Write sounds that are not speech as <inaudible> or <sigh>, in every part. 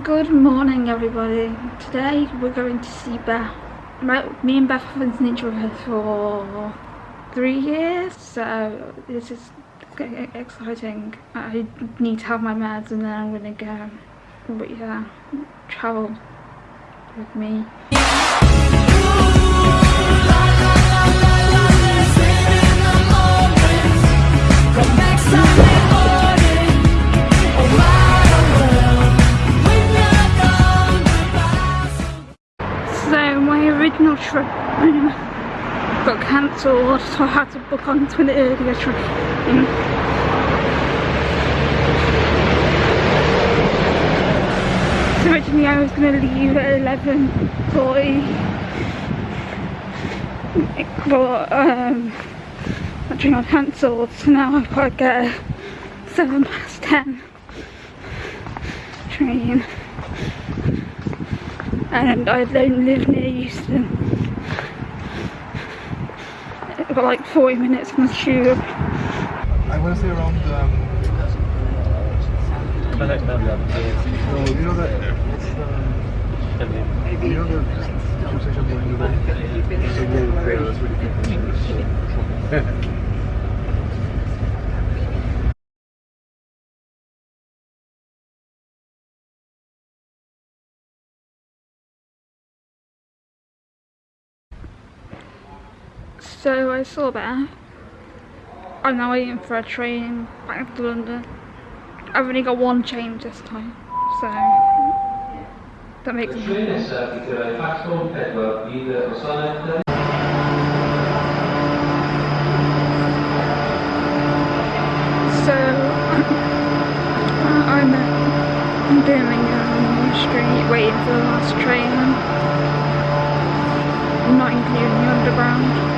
Good morning everybody. Today we're going to see Beth. Me and Beth have been each for three years, so this is exciting. I need to have my meds and then I'm gonna go. But yeah, travel with me. My original trip got cancelled so I had to book onto an earlier train. So originally I was going to leave at 11.40 but um, that train got cancelled so now I've got to get a 7 past 10 train and I don't live near Euston. I've got like 40 minutes from the tube. I want to say around um, you know that you know <laughs> So I saw that. I'm now waiting for a train back to London. I've only got one change this time, so that makes sense. So <laughs> I'm in Birmingham Street waiting for the last train, not including the underground.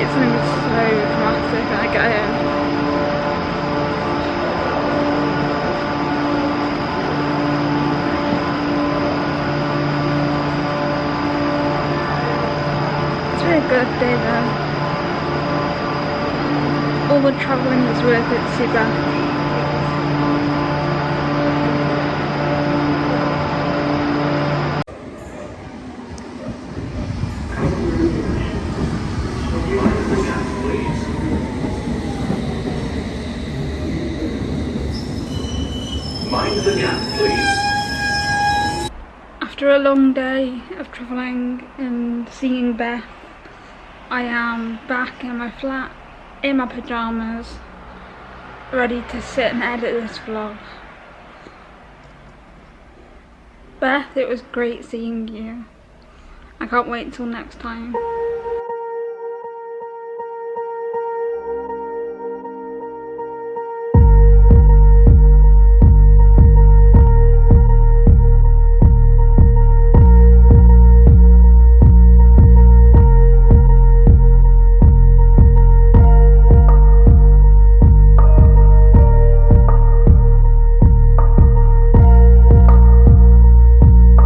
it's going to be so dramatic when I get in. It's good day though. All the travelling was worth it, super. After a long day of travelling and seeing Beth, I am back in my flat, in my pyjamas, ready to sit and edit this vlog. Beth, it was great seeing you. I can't wait until next time.